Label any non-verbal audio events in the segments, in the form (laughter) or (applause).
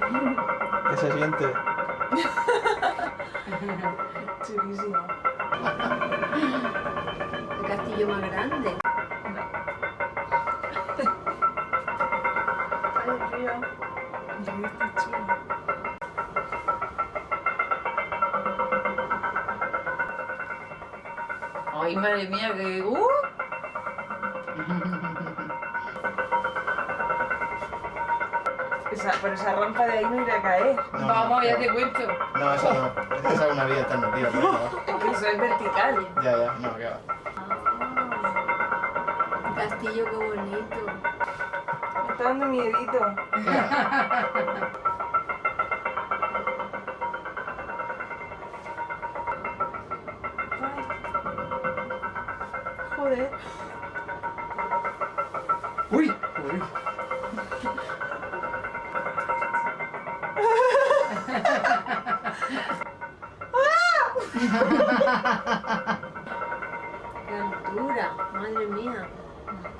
¿Qué se siente? (laughs) Chulísimo. El castillo más grande. Ay, río. El está chulo. Ay, madre mía, que... ¡Uh! (laughs) Esa, por esa rampa de ahí no iré a caer. No, Vamos, ya te cuento. No, esa no. Esa es una vía por ahí abajo. Eso es vertical. Ya, ya, no, que va. Ah, el castillo, qué bonito. Me está dando miedito. Joder. ¡Uy! ¡Uy! Qué altura, madre mía.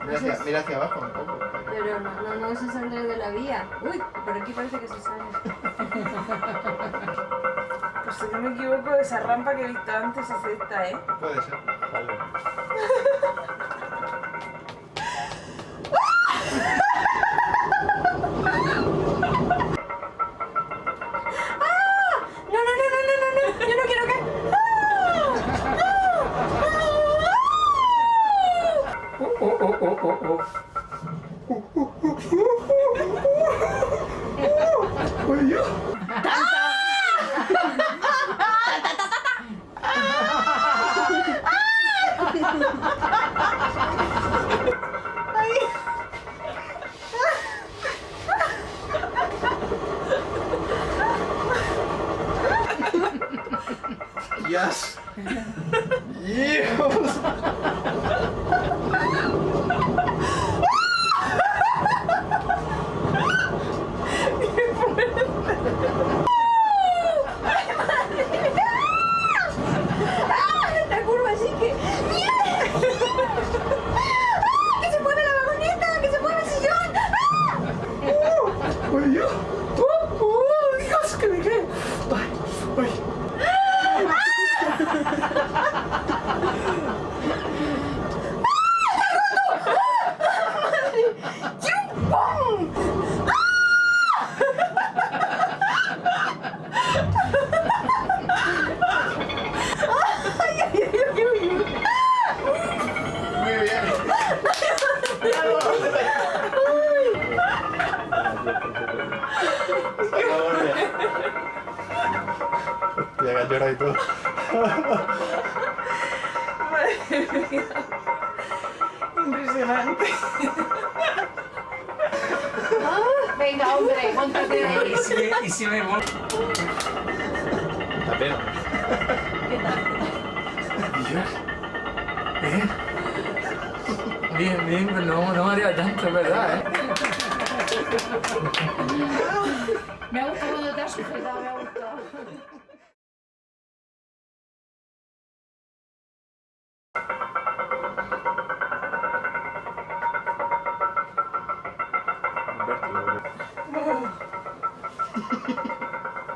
Mira hacia, mira hacia abajo un poco. Pero no, no, no se saldrá de la vía. Uy, por aquí parece que se sale. Pues si no me equivoco, esa rampa que he visto antes es esta, ¿eh? Puede ser. No, Yes. (laughs) yes. Que llora y todo. Madre mía. Impresionante. Venga, hombre, montate de ahí. ¿Y si me, y si me voy? La pena. Dios. ¿Eh? Bien, bien, pero no, no me haría tanto, es verdad, ¿eh? Me ha gustado cuando te has sujetado, me ha gustado.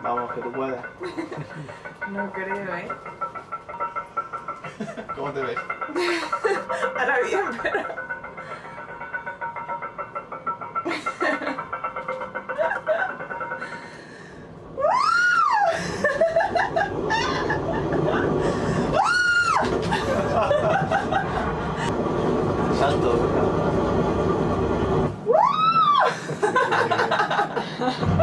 Vamos, que tú puedas. No creo, ¿eh? ¿Cómo te ves? (laughs) Ahora bien, pero... Salto. (laughs) (laughs)